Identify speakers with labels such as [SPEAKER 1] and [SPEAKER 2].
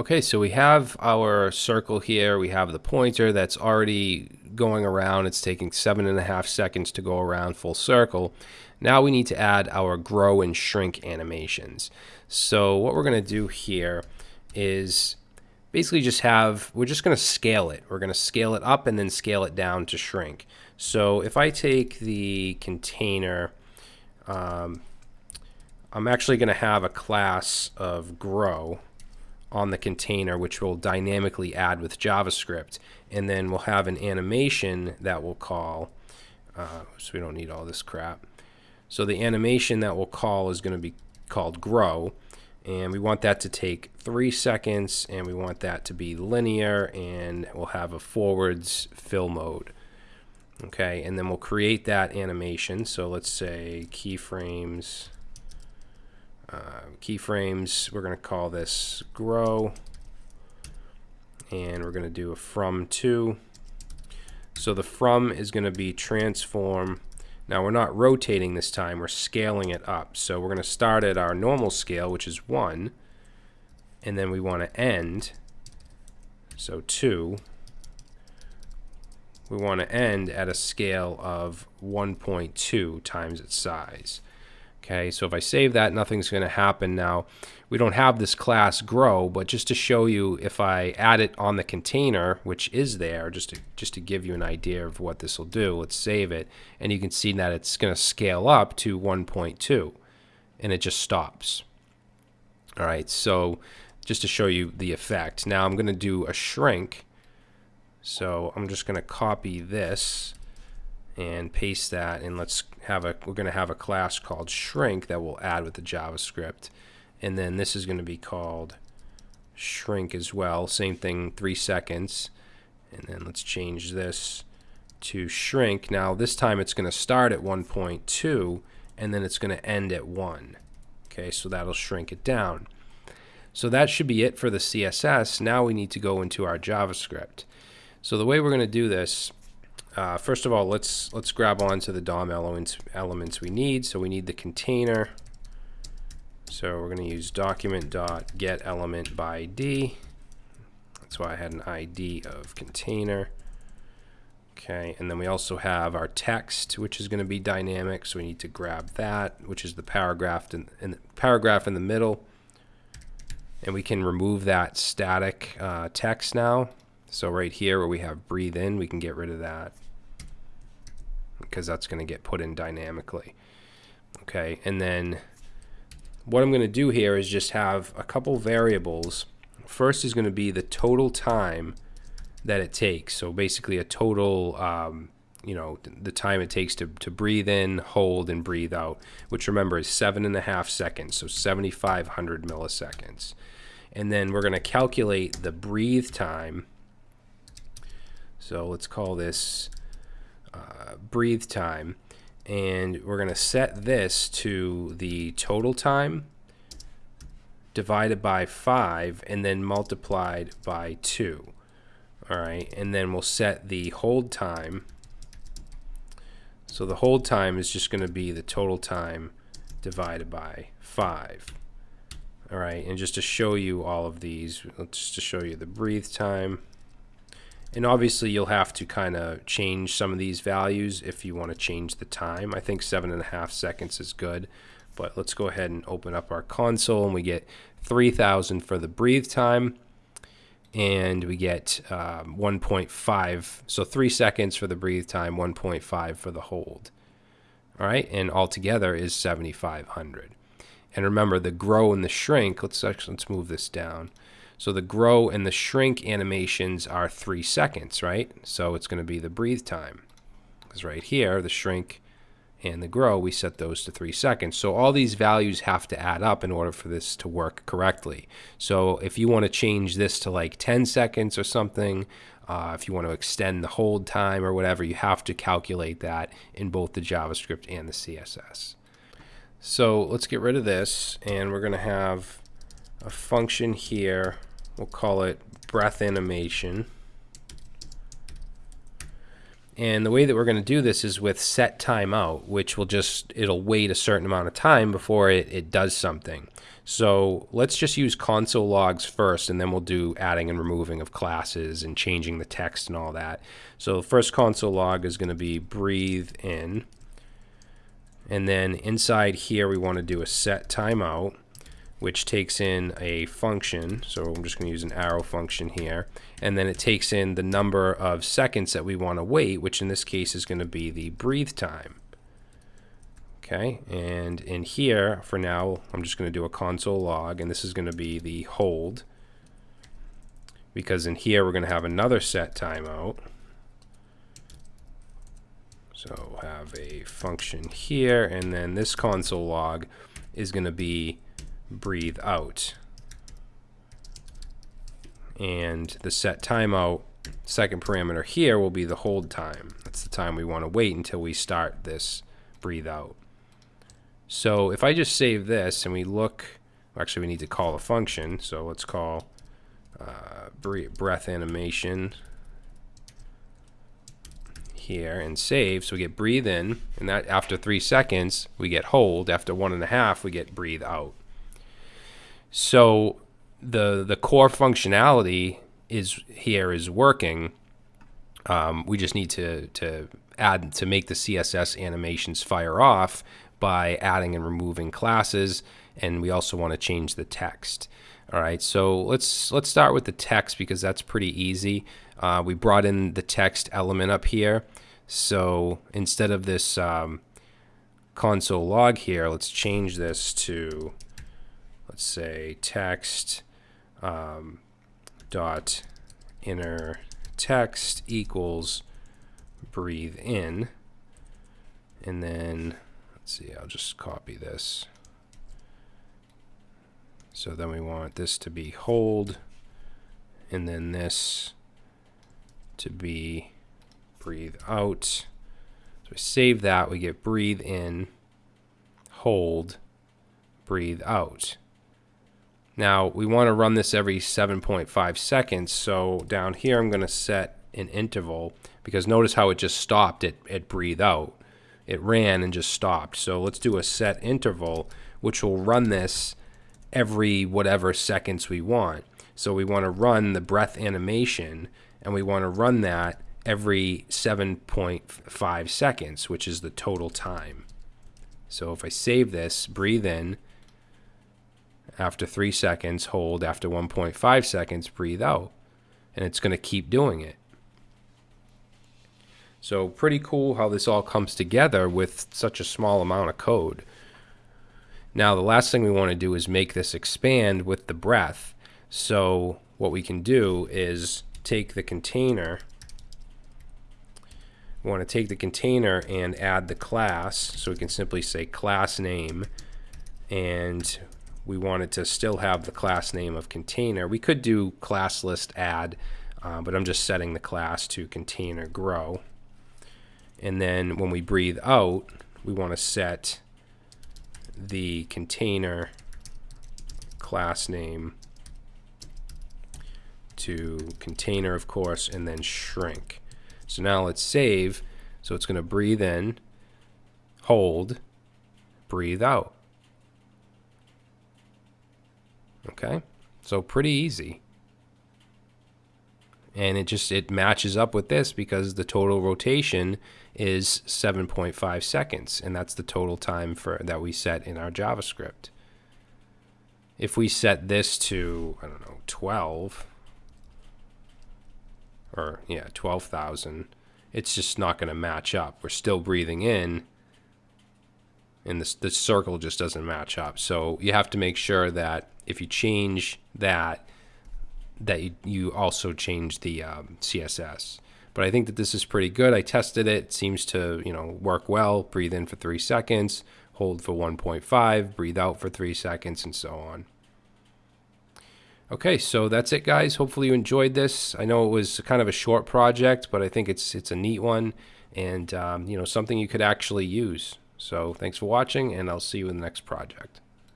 [SPEAKER 1] Okay, so we have our circle here. We have the pointer that's already going around. It's taking seven and a half seconds to go around full circle. Now we need to add our grow and shrink animations. So what we're going to do here is basically just have, we're just going to scale it. We're going to scale it up and then scale it down to shrink. So if I take the container, um, I'm actually going to have a class of grow on the container, which will dynamically add with JavaScript. And then we'll have an animation that we'll call, uh, so we don't need all this crap. So the animation that we'll call is going to be called grow. And we want that to take three seconds, and we want that to be linear, and we'll have a forwards fill mode. Okay, and then we'll create that animation. So let's say keyframes uh, keyframes. We're going to call this grow. And we're going to do a from to. So the from is going to be transform. Now we're not rotating this time, we're scaling it up. So we're going to start at our normal scale, which is 1. And then we want to end. So 2. We want to end at a scale of 1.2 times its size. Okay, so if I save that, nothing's going to happen now. We don't have this class grow, but just to show you if I add it on the container, which is there, just to, just to give you an idea of what this will do, let's save it. And you can see that it's going to scale up to 1.2, and it just stops. All right, so just to show you the effect. Now I'm going to do a shrink. So I'm just going to copy this and paste that and let's have a we're going to have a class called shrink that we'll add with the JavaScript. And then this is going to be called shrink as well same thing three seconds. And then let's change this to shrink. Now this time it's going to start at 1.2 and then it's going to end at 1 okay so that'll shrink it down. So that should be it for the CSS now we need to go into our JavaScript. So the way we're going to do this uh, first of all, let's let's grab onto the DOM elements elements we need. So we need the container. So we're going to use document dot get element by ID. That's why I had an ID of container. Okay, and then we also have our text, which is going to be dynamic. So we need to grab that, which is the paragraph in, in the paragraph in the middle, and we can remove that static uh, text now. So right here where we have breathe in, we can get rid of that because that's going to get put in dynamically. Okay, and then what I'm going to do here is just have a couple variables. First is going to be the total time that it takes. So basically a total, um, you know, the time it takes to, to breathe in, hold, and breathe out, which remember is seven and a half seconds, so 7,500 milliseconds. And then we're going to calculate the breathe time so let's call this uh, breathe time. And we're going to set this to the total time divided by 5 and then multiplied by 2. All right, and then we'll set the hold time. So the hold time is just going to be the total time divided by 5. All right, and just to show you all of these, let's just to show you the breathe time. And obviously you'll have to kind of change some of these values if you want to change the time. I think seven and a half seconds is good. But let's go ahead and open up our console and we get 3000 for the breathe time and we get um, 1.5 so three seconds for the breathe time 1.5 for the hold all right and altogether is 7500 and remember the grow and the shrink let's actually let's move this down so the grow and the shrink animations are three seconds, right? So it's going to be the breathe time. Because right here, the shrink and the grow, we set those to three seconds. So all these values have to add up in order for this to work correctly. So if you want to change this to like 10 seconds or something, uh, if you want to extend the hold time or whatever, you have to calculate that in both the JavaScript and the CSS. So let's get rid of this and we're going to have a function here We'll call it breath animation. And the way that we're going to do this is with set timeout, which will just, it'll wait a certain amount of time before it, it does something. So let's just use console logs first, and then we'll do adding and removing of classes and changing the text and all that. So the first console log is going to be breathe in. And then inside here, we want to do a set timeout which takes in a function. So I'm just going to use an arrow function here. And then it takes in the number of seconds that we want to wait, which in this case is going to be the breathe time. Okay, and in here, for now, I'm just going to do a console log, and this is going to be the hold. Because in here, we're going to have another set timeout. So have a function here, and then this console log is going to be breathe out. And the set timeout second parameter here will be the hold time. That's the time we want to wait until we start this breathe out. So if I just save this and we look, actually we need to call a function, so let's call uh, breath animation here and save. So we get breathe in, and that after three seconds we get hold. After one and a half we get breathe out. So the the core functionality is here is working. Um, we just need to to add to make the CSS animations fire off by adding and removing classes, and we also want to change the text. All right, so let's let's start with the text because that's pretty easy. Uh, we brought in the text element up here, so instead of this um, console log here, let's change this to let's say text um, dot inner text equals breathe in. And then let's see I'll just copy this. So then we want this to be hold and then this to be breathe out so we save that we get breathe in hold breathe out now we want to run this every 7.5 seconds. So down here I'm going to set an interval because notice how it just stopped at, at breathe out. It ran and just stopped. So let's do a set interval which will run this every whatever seconds we want. So we want to run the breath animation and we want to run that every 7.5 seconds, which is the total time. So if I save this, breathe in, after three seconds, hold. After 1.5 seconds, breathe out. And it's going to keep doing it. So pretty cool how this all comes together with such a small amount of code. Now the last thing we want to do is make this expand with the breath. So what we can do is take the container we want to take the container and add the class so we can simply say class name and we wanted to still have the class name of container. We could do class list add, uh, but I'm just setting the class to container grow. And then when we breathe out, we want to set the container class name to container, of course, and then shrink. So now let's save. So it's going to breathe in, hold, breathe out. Okay, so pretty easy. And it just it matches up with this because the total rotation is 7.5 seconds, and that's the total time for that we set in our JavaScript. If we set this to I don't know 12 or yeah 12,000, it's just not going to match up. We're still breathing in and the, the circle just doesn't match up. So you have to make sure that if you change that, that you, you also change the um, CSS. But I think that this is pretty good. I tested it. It seems to you know work well. Breathe in for three seconds, hold for 1.5, breathe out for three seconds, and so on. Okay, so that's it, guys. Hopefully you enjoyed this. I know it was kind of a short project, but I think it's it's a neat one, and um, you know something you could actually use. So thanks for watching, and I'll see you in the next project.